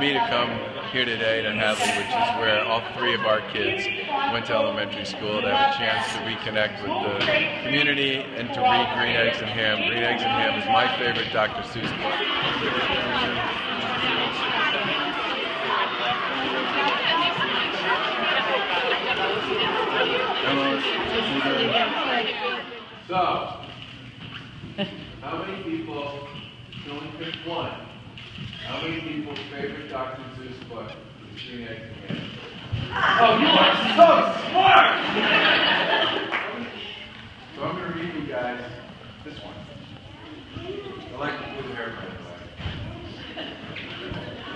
me to come here today to Hadley, which is where all three of our kids went to elementary school, to have a chance to reconnect with the community and to read Green Eggs and Ham. Green Eggs and Ham is my favorite Dr. Seuss book. So, how many people, can only pick one, how many people's favorite Dr. Seuss book is Green Eggs and Ham? Oh, you are so smart! so I'm going to read you guys this one. I like the blue hair, by the way.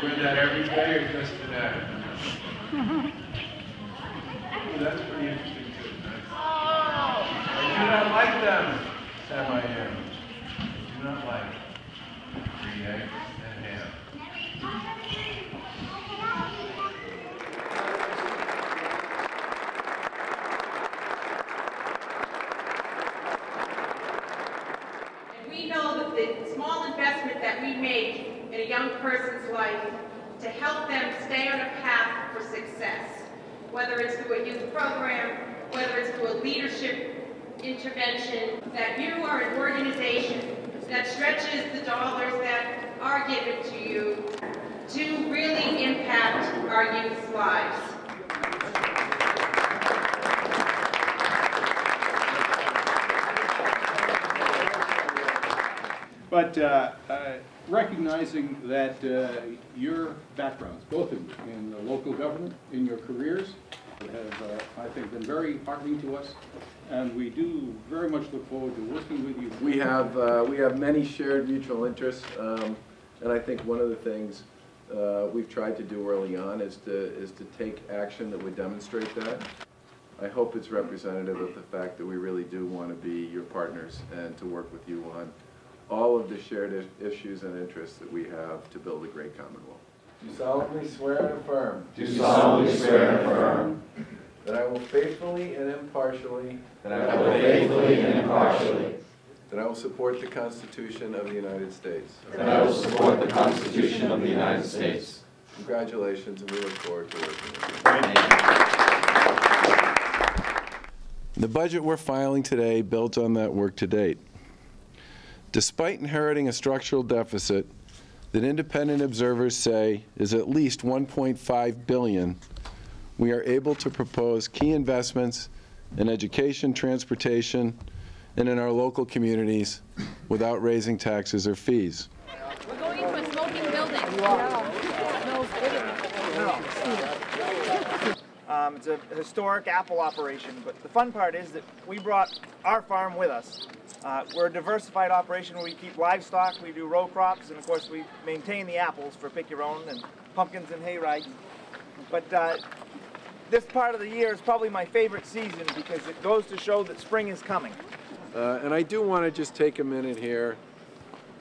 Wear that every day or just today? Oh, that's pretty interesting too. Nice. I do not like them, Sam-I-am. Do not like green eggs and ham. And we know that the small investment that we make in a young person's life to help them stay on a path for success, whether it's through a youth program, whether it's through a leadership intervention, that you are an organization that stretches the dollars that are given to you to really impact our youth's lives. But uh, uh, recognizing that uh, your backgrounds, both in, in the local government, in your careers, have, uh, I think, been very heartening to us, and we do very much look forward to working with you. We have, uh, we have many shared mutual interests, um, and I think one of the things uh, we've tried to do early on is to, is to take action that would demonstrate that. I hope it's representative of the fact that we really do want to be your partners and to work with you on all of the shared issues and interests that we have to build a great Commonwealth. Do solemnly swear and affirm Do solemnly swear and affirm that I will faithfully and impartially, that I will faithfully and impartially, that I will support the Constitution of the United States. that I will support the Constitution of the United States. Congratulations, and we look forward to working with you. Thank you. The budget we're filing today builds on that work to date. Despite inheriting a structural deficit that independent observers say is at least 1.5 billion, we are able to propose key investments in education, transportation, and in our local communities without raising taxes or fees. We're going into a smoking building. Um, it's a historic apple operation, but the fun part is that we brought our farm with us. Uh, we're a diversified operation where we keep livestock, we do row crops, and of course we maintain the apples for pick your own and pumpkins and hay rides. But uh, this part of the year is probably my favorite season because it goes to show that spring is coming. Uh, And I do want to just take a minute here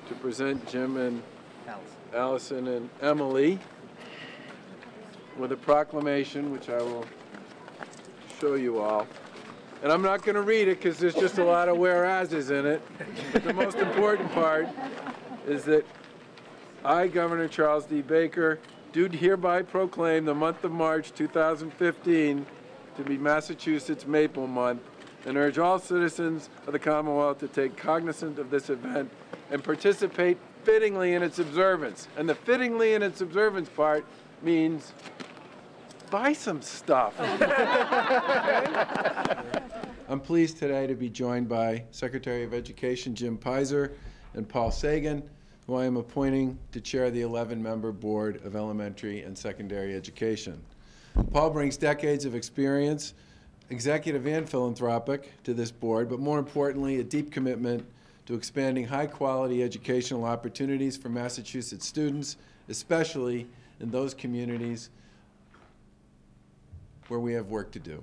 to present Jim and Alice. Allison and Emily with a proclamation, which I will show you all. And I'm not going to read it because there's just a lot of whereases in it. But the most important part is that I, Governor Charles D. Baker, do hereby proclaim the month of March 2015 to be Massachusetts Maple Month and urge all citizens of the Commonwealth to take cognizance of this event and participate fittingly in its observance. And the fittingly in its observance part means buy some stuff. I'm pleased today to be joined by Secretary of Education Jim Peyser and Paul Sagan, who I am appointing to chair the 11-member Board of Elementary and Secondary Education. Paul brings decades of experience, executive and philanthropic, to this board, but more importantly, a deep commitment to expanding high-quality educational opportunities for Massachusetts students, especially in those communities where we have work to do.